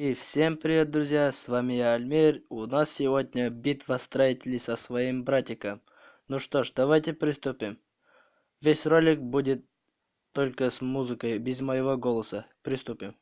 И всем привет, друзья, с вами я, Альмир. У нас сегодня битва строителей со своим братиком. Ну что ж, давайте приступим. Весь ролик будет только с музыкой, без моего голоса. Приступим.